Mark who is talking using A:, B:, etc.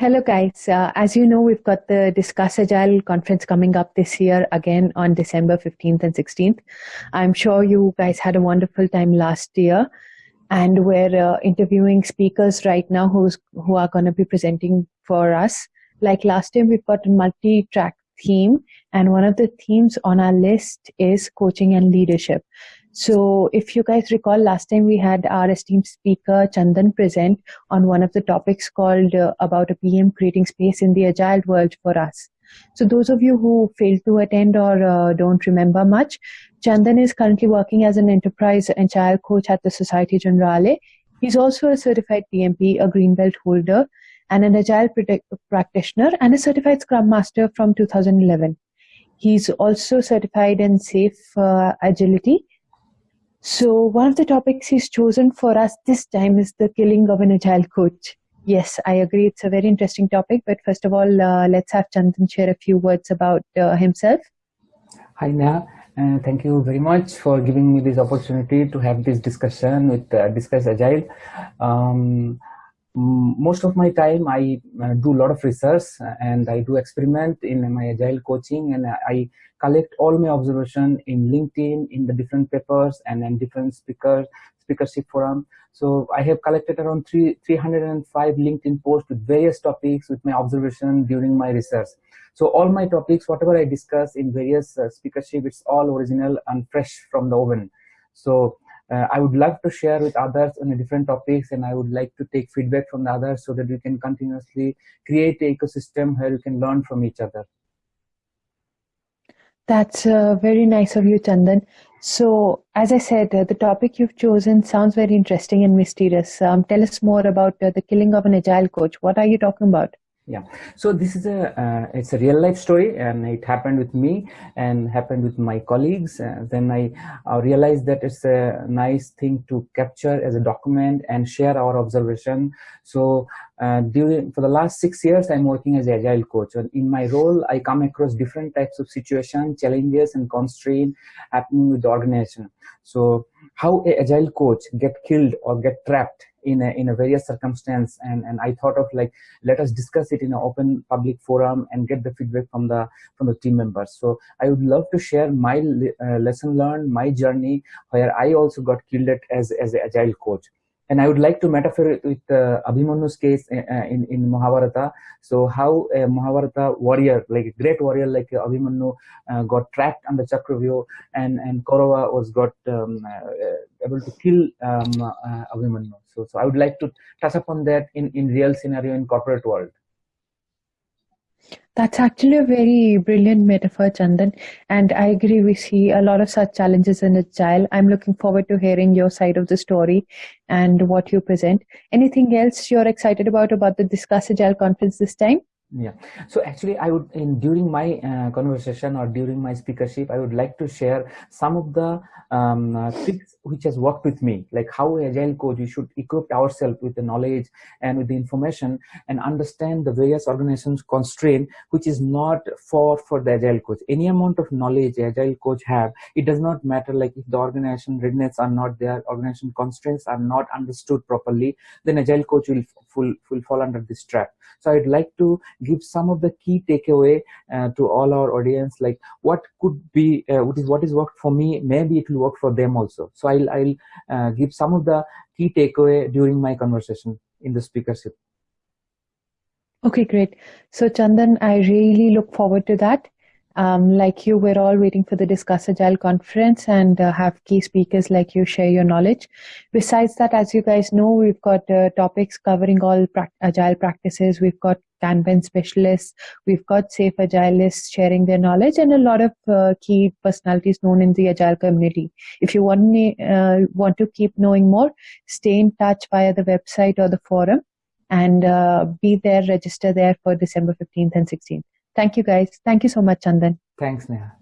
A: Hello, guys. Uh, as you know, we've got the Discuss Agile conference coming up this year again on December 15th and 16th. I'm sure you guys had a wonderful time last year. And we're uh, interviewing speakers right now who's, who are going to be presenting for us. Like last time, we've got a multi track theme, and one of the themes on our list is coaching and leadership. So if you guys recall, last time we had our esteemed speaker Chandan present on one of the topics called uh, about a PM creating space in the agile world for us. So those of you who failed to attend or uh, don't remember much, Chandan is currently working as an enterprise and agile coach at the Societe Generale. He's also a certified PMP, a green belt holder, and an agile practitioner and a certified scrum master from 2011. He's also certified in SAFe uh, agility so one of the topics he's chosen for us this time is the killing of an agile coach. Yes, I agree. It's a very interesting topic. But first of all, uh, let's have Chandan share a few words about uh, himself.
B: Hi, Neha. Uh, thank you very much for giving me this opportunity to have this discussion with uh, Discuss Agile. Um, most of my time I uh, do a lot of research and I do experiment in my agile coaching and I collect all my observation in LinkedIn in the different papers and then different speakers speakership forum. So I have collected around three, 305 LinkedIn posts with various topics with my observation during my research. So all my topics, whatever I discuss in various uh, speakership, it's all original and fresh from the oven. So uh, I would love to share with others on different topics and I would like to take feedback from the others so that we can continuously create an ecosystem where we can learn from each other.
A: That's uh, very nice of you, Chandan. So, as I said, uh, the topic you've chosen sounds very interesting and mysterious. Um, tell us more about uh, the killing of an agile coach. What are you talking about?
B: Yeah. So this is a uh, it's a real life story and it happened with me and happened with my colleagues. Uh, then i realized that it's a nice thing to capture as a document and share our observation. So uh, during for the last six years i'm working as agile coach. And in my role i come across different types of situations challenges and constraints happening with the organization. So how a agile coach get killed or get trapped in a, in a various circumstance. And, and I thought of like let us discuss it in an open public forum and get the feedback from the from the team members. So I would love to share my uh, lesson learned my journey where I also got killed as as an agile coach and I would like to metaphor it with uh, Abhimanyu's case uh, uh, in, in Mahabharata. So how a Mahabharata warrior, like a great warrior like Abhimanyu uh, got trapped under Chakravyuh and, and Kaurava was got um, uh, able to kill um, uh, Abhimannu. So, so I would like to touch upon that in, in real scenario in corporate world.
A: That's actually a very brilliant metaphor, Chandan. And I agree, we see a lot of such challenges in Agile. I'm looking forward to hearing your side of the story and what you present. Anything else you're excited about about the Discuss Agile conference this time?
B: Yeah. So actually i would in during my uh, conversation or during my speakership i would like to share some of the um, uh, tricks which has worked with me like how agile coach we should equip ourselves with the knowledge and with the information and understand the various organizations constraint which is not for for the agile coach. Any amount of knowledge agile coach have it does not matter like if the organization readiness are not there organization constraints are not understood properly then agile coach will, will, will fall under this trap. So i'd like to give some of the key takeaway uh, to all our audience like what could be uh, what is what is worked for me maybe it will work for them also so i'll i'll uh, give some of the key takeaway during my conversation in the speakership
A: okay great so chandan i really look forward to that um, like you, we're all waiting for the Discuss Agile conference and uh, have key speakers like you share your knowledge. Besides that, as you guys know, we've got uh, topics covering all pra Agile practices. We've got Kanban specialists. We've got SAFe Agilists sharing their knowledge and a lot of uh, key personalities known in the Agile community. If you want, uh, want to keep knowing more, stay in touch via the website or the forum and uh, be there, register there for December 15th and 16th. Thank you, guys. Thank you so much, Chandan.
B: Thanks, Neha.